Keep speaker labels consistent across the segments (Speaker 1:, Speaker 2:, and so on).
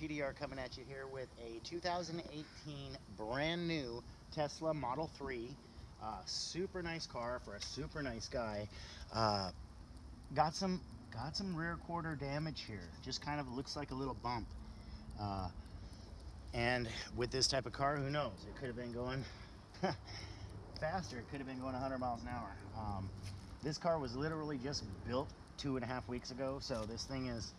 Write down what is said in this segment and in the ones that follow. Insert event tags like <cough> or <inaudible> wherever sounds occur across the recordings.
Speaker 1: PDR coming at you here with a 2018 brand new Tesla Model 3. Uh, super nice car for a super nice guy. Uh, got some got some rear quarter damage here. Just kind of looks like a little bump. Uh, and with this type of car, who knows? It could have been going <laughs> faster. It could have been going 100 miles an hour. Um, this car was literally just built two and a half weeks ago, so this thing is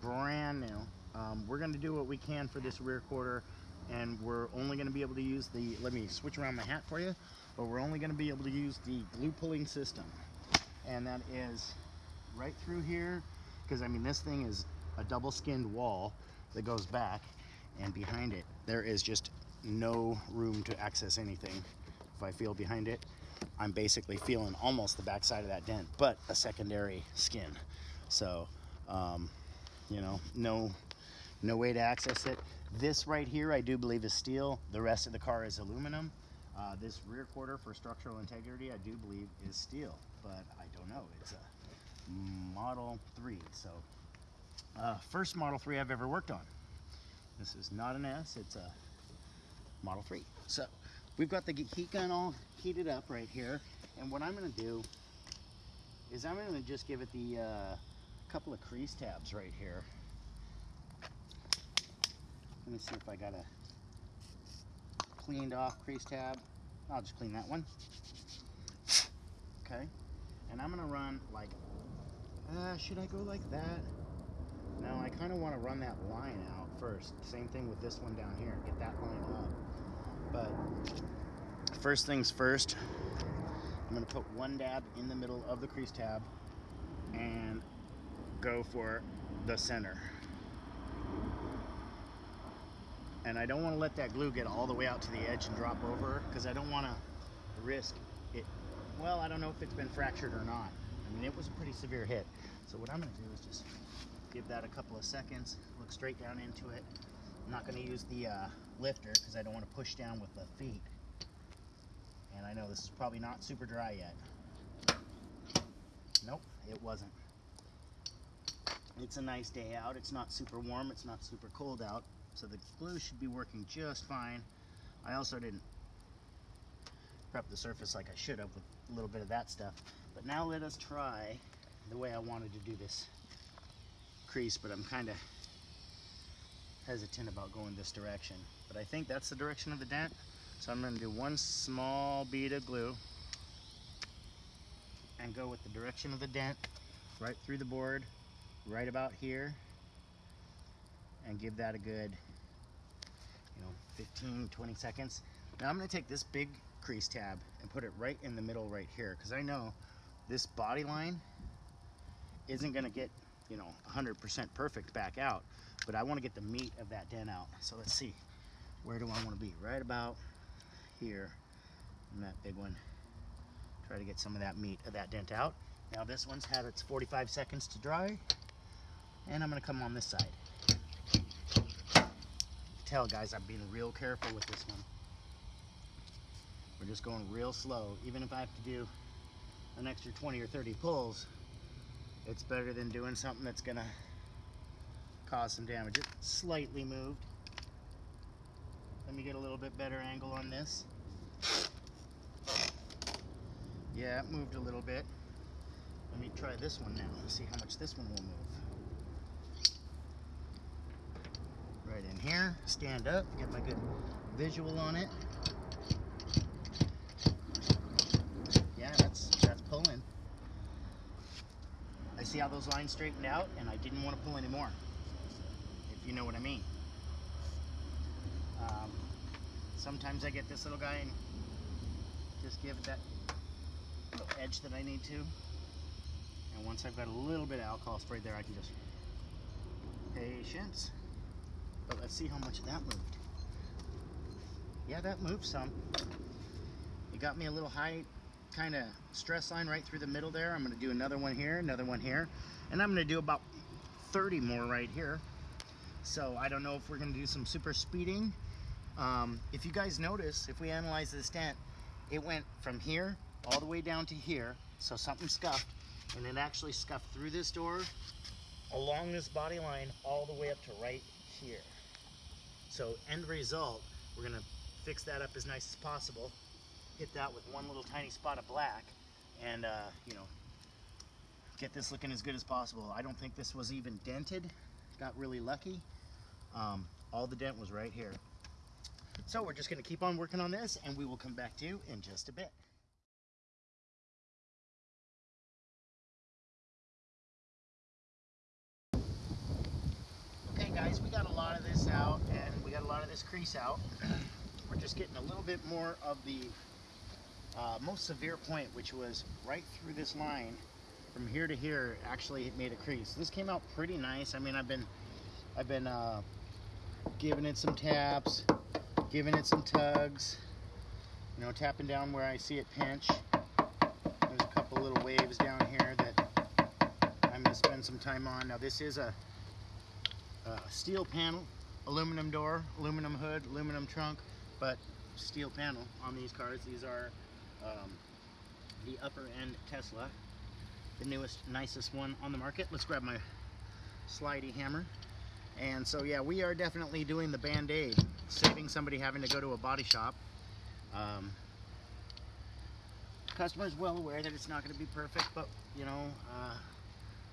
Speaker 1: brand new. Um, we're going to do what we can for this rear quarter, and we're only going to be able to use the, let me switch around my hat for you, but we're only going to be able to use the glue pulling system. And that is right through here, because I mean, this thing is a double skinned wall that goes back, and behind it, there is just no room to access anything. If I feel behind it, I'm basically feeling almost the backside of that dent, but a secondary skin. So, um, you know, no, no way to access it. This right here, I do believe is steel. The rest of the car is aluminum. Uh, this rear quarter for structural integrity, I do believe is steel, but I don't know. It's a Model 3, so uh, first Model 3 I've ever worked on. This is not an S, it's a Model 3. So we've got the heat gun all heated up right here. And what I'm gonna do is I'm gonna just give it the uh, couple of crease tabs right here. Let me see if I got a cleaned off crease tab. I'll just clean that one. Okay. And I'm gonna run like, uh, should I go like that? No, I kind of want to run that line out first. Same thing with this one down here. Get that line up. But first things first, I'm going to put one dab in the middle of the crease tab and go for the center. And I don't want to let that glue get all the way out to the edge and drop over because I don't want to risk it. Well, I don't know if it's been fractured or not. I mean, it was a pretty severe hit. So what I'm going to do is just give that a couple of seconds, look straight down into it. I'm not going to use the uh, lifter because I don't want to push down with the feet. And I know this is probably not super dry yet. Nope, it wasn't. It's a nice day out. It's not super warm. It's not super cold out. So the glue should be working just fine. I also didn't prep the surface like I should have with a little bit of that stuff. But now let us try the way I wanted to do this crease, but I'm kind of hesitant about going this direction. But I think that's the direction of the dent. So I'm going to do one small bead of glue and go with the direction of the dent right through the board, right about here, and give that a good, you know, 15, 20 seconds. Now I'm going to take this big crease tab and put it right in the middle right here because I know this body line isn't going to get you know 100% perfect back out but I want to get the meat of that dent out. So let's see. Where do I want to be? Right about here. And that big one. Try to get some of that meat of that dent out. Now this one's had its 45 seconds to dry and I'm gonna come on this side tell guys I'm being real careful with this one we're just going real slow even if I have to do an extra 20 or 30 pulls it's better than doing something that's gonna cause some damage. It slightly moved. Let me get a little bit better angle on this. Yeah, it moved a little bit. Let me try this one now and see how much this one will move. Right in here, stand up, get my good visual on it. Yeah, that's that's pulling. I see how those lines straightened out and I didn't want to pull anymore, if you know what I mean. Um, sometimes I get this little guy and just give it that little edge that I need to. And once I've got a little bit of alcohol sprayed there, I can just, patience. But let's see how much that moved. Yeah, that moved some. It got me a little high kind of stress line right through the middle there. I'm going to do another one here, another one here, and I'm going to do about 30 more right here. So I don't know if we're going to do some super speeding. Um, if you guys notice, if we analyze this dent, it went from here all the way down to here. So something scuffed, and it actually scuffed through this door, along this body line, all the way up to right here. So end result, we're gonna fix that up as nice as possible, hit that with one little tiny spot of black, and uh, you know, get this looking as good as possible. I don't think this was even dented. Got really lucky. Um, all the dent was right here. So we're just gonna keep on working on this and we will come back to you in just a bit. Okay guys, we got a lot of this out and we got a lot of this crease out. we're just getting a little bit more of the uh, most severe point, which was right through this line from here to here actually it made a crease. This came out pretty nice. I mean, I've been, I've been uh, giving it some taps, giving it some tugs, you know, tapping down where I see it pinch. There's a couple little waves down here that I'm gonna spend some time on. Now this is a, a steel panel, aluminum door, aluminum hood, aluminum trunk, but steel panel on these cars. These are um, the upper end Tesla the newest, nicest one on the market. Let's grab my slidey hammer. And so yeah, we are definitely doing the Band-Aid, saving somebody having to go to a body shop. Um, customer is well aware that it's not going to be perfect, but you know, uh,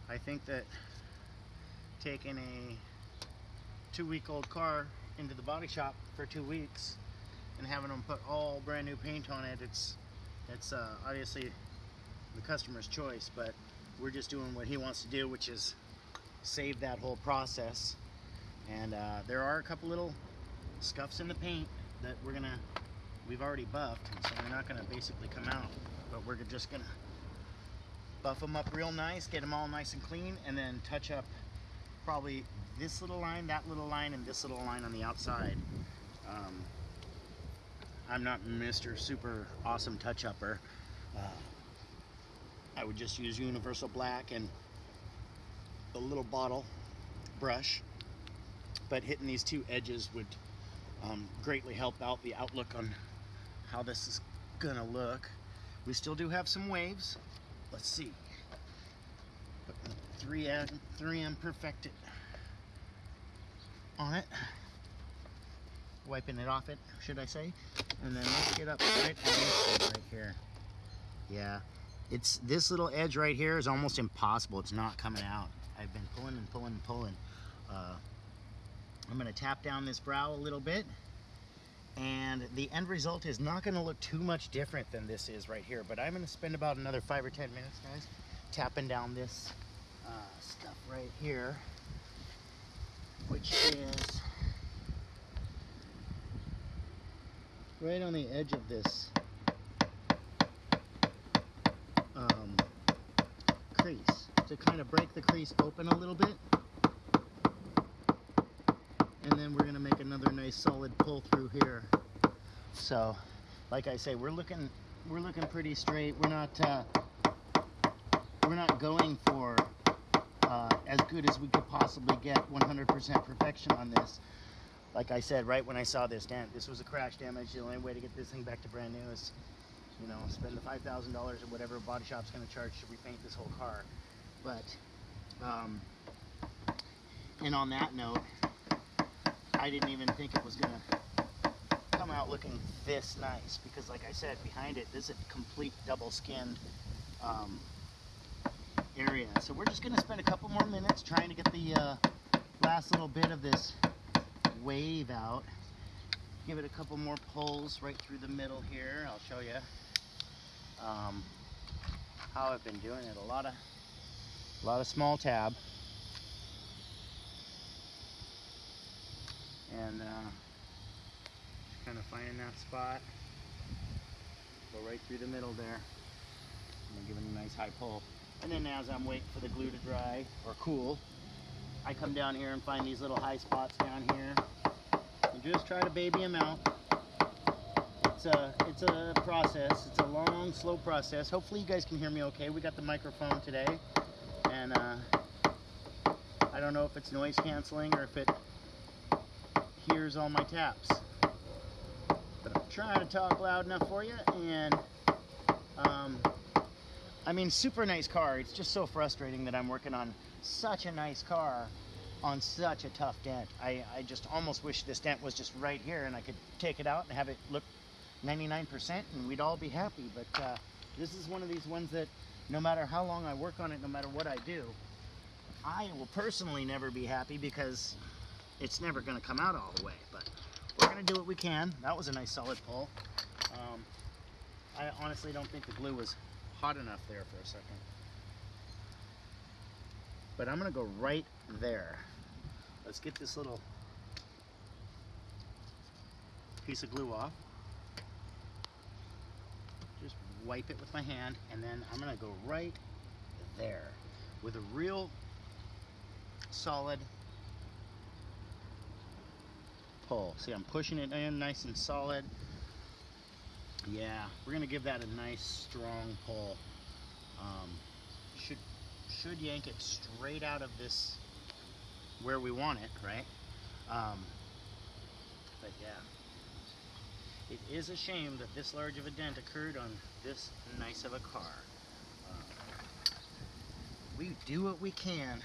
Speaker 1: I think that taking a two-week-old car into the body shop for two weeks and having them put all brand new paint on it, it's it's uh, obviously the customer's choice, but we're just doing what he wants to do, which is save that whole process. And uh, there are a couple little scuffs in the paint that we're gonna, we've already buffed, so they're not gonna basically come out, but we're just gonna buff them up real nice, get them all nice and clean, and then touch up probably this little line, that little line, and this little line on the outside. Um, I'm not Mr. Super Awesome Touch-Upper. Uh, I would just use universal black and a little bottle brush but hitting these two edges would um, greatly help out the outlook on how this is gonna look we still do have some waves let's see 3M 3M Perfect-It on it wiping it off it should I say and then let's get up right right here yeah it's this little edge right here is almost impossible. It's not coming out. I've been pulling and pulling and pulling. Uh, I'm to tap down this brow a little bit and the end result is not going to look too much different than this is right here but I'm going to spend about another five or ten minutes guys tapping down this uh, stuff right here which is right on the edge of this crease to kind of break the crease open a little bit. And then we're gonna make another nice solid pull through here. So, like I say, we're looking we're looking pretty straight. We're not uh, we're not going for uh, as good as we could possibly get 100% perfection on this. Like I said, right when I saw this dent, this was a crash damage. The only way to get this thing back to brand new is you know, spend the $5,000 or whatever body shop's going to charge to repaint this whole car. But, um, and on that note, I didn't even think it was going to come out looking this nice because like I said, behind it, this is a complete double skinned um, area. So we're just going to spend a couple more minutes trying to get the uh, last little bit of this wave out. Give it a couple more pulls right through the middle here. I'll show you um, how I've been doing it. A lot of, a lot of small tab. And uh, just kind of finding that spot. Go right through the middle there. And give it a nice high pull. And then as I'm waiting for the glue to dry or cool, I come down here and find these little high spots down here. And just try to baby them out it's a it's a process. It's a long, slow process. Hopefully you guys can hear me okay. We got the microphone today, and uh, I don't know if it's noise canceling or if it hears all my taps. But I'm trying to talk loud enough for you, and um, I mean, super nice car. It's just so frustrating that I'm working on such a nice car, on such a tough dent. I, I just almost wish this dent was just right here and I could take it out and have it look 99% and we'd all be happy. But uh, this is one of these ones that no matter how long I work on it, no matter what I do, I will personally never be happy because it's never going to come out all the way. But we're going to do what we can. That was a nice solid pull. Um, I honestly don't think the glue was hot enough there for a second. But I'm going to go right there. Let's get this little piece of glue off. Just wipe it with my hand and then I'm going to go right there with a real solid pull. See, I'm pushing it in nice and solid. Yeah, we're gonna give that a nice strong pull. Um, should should yank it straight out of this where we want it, right? Um, but yeah, it is a shame that this large of a dent occurred on this nice of a car. Um, we do what we can.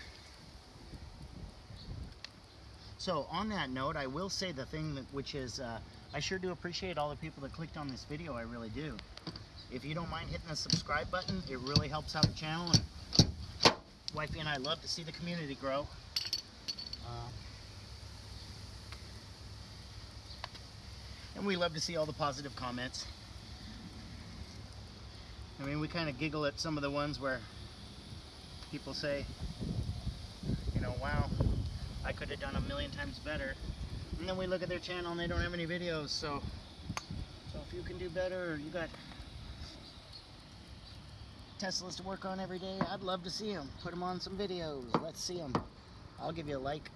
Speaker 1: So on that note, I will say the thing that, which is, uh, I sure do appreciate all the people that clicked on this video. I really do. If you don't mind hitting the subscribe button, it really helps out the channel. And wifey and I love to see the community grow. Uh, and we love to see all the positive comments. I mean, we kind of giggle at some of the ones where people say, you know, wow, I could have done a million times better. And then we look at their channel and they don't have any videos, so so if you can do better, you got Teslas to work on every day, I'd love to see them. Put them on some videos. Let's see them. I'll give you a like.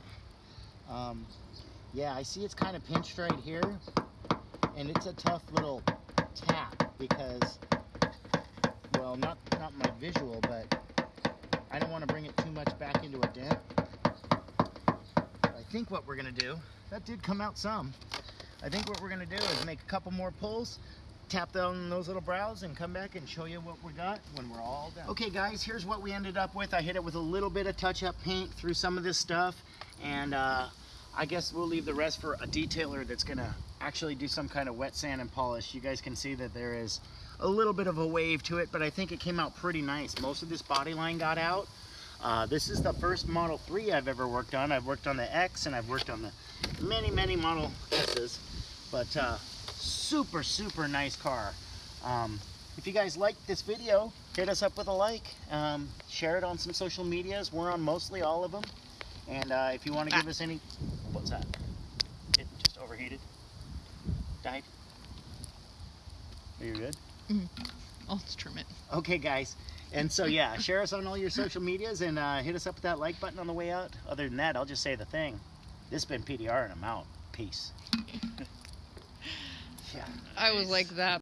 Speaker 1: Um, yeah, I see it's kind of pinched right here, and it's a tough little tap because, well, not not my visual, but I don't want to bring it too much back into a dent. I think what we're gonna do, that did come out some. I think what we're gonna do is make a couple more pulls, tap down those little brows and come back and show you what we got when we're all done. Okay guys, here's what we ended up with. I hit it with a little bit of touch-up paint through some of this stuff and uh, I guess we'll leave the rest for a detailer that's gonna actually do some kind of wet sand and polish. You guys can see that there is a little bit of a wave to it, but I think it came out pretty nice. Most of this body line got out. Uh, this is the first Model 3 I've ever worked on. I've worked on the X and I've worked on the many, many Model S's, but uh, super, super nice car. Um, if you guys liked this video, hit us up with a like. Um, share it on some social medias. We're on mostly all of them. And uh, if you want to give us any... What's that? It just overheated? Died? Are you good? Mm.
Speaker 2: I'll just trim it.
Speaker 1: Okay, guys. And so, yeah, share us on all your social medias and uh, hit us up with that like button on the way out. Other than that, I'll just say the thing. This has been PDR and I'm out. Peace. yeah.
Speaker 2: I was like that.